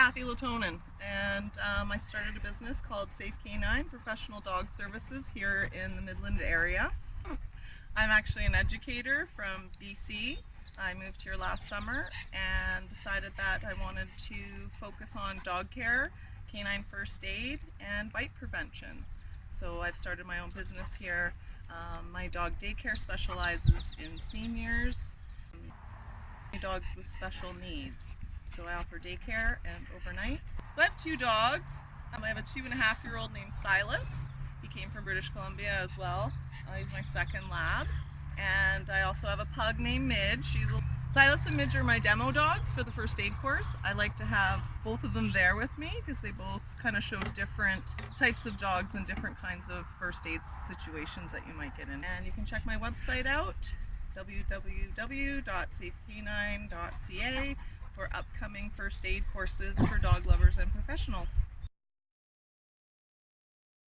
Kathy Latonin, and um, I started a business called Safe Canine Professional Dog Services here in the Midland area. I'm actually an educator from BC. I moved here last summer and decided that I wanted to focus on dog care, canine first aid, and bite prevention. So I've started my own business here. Um, my dog daycare specializes in seniors, dogs with special needs. So I offer daycare and overnights. So I have two dogs. Um, I have a two and a half year old named Silas. He came from British Columbia as well. Uh, he's my second lab. And I also have a pug named Midge. She's a Silas and Midge are my demo dogs for the first aid course. I like to have both of them there with me because they both kind of show different types of dogs and different kinds of first aid situations that you might get in. And you can check my website out www.safecanine.ca for upcoming first aid courses for dog lovers and professionals.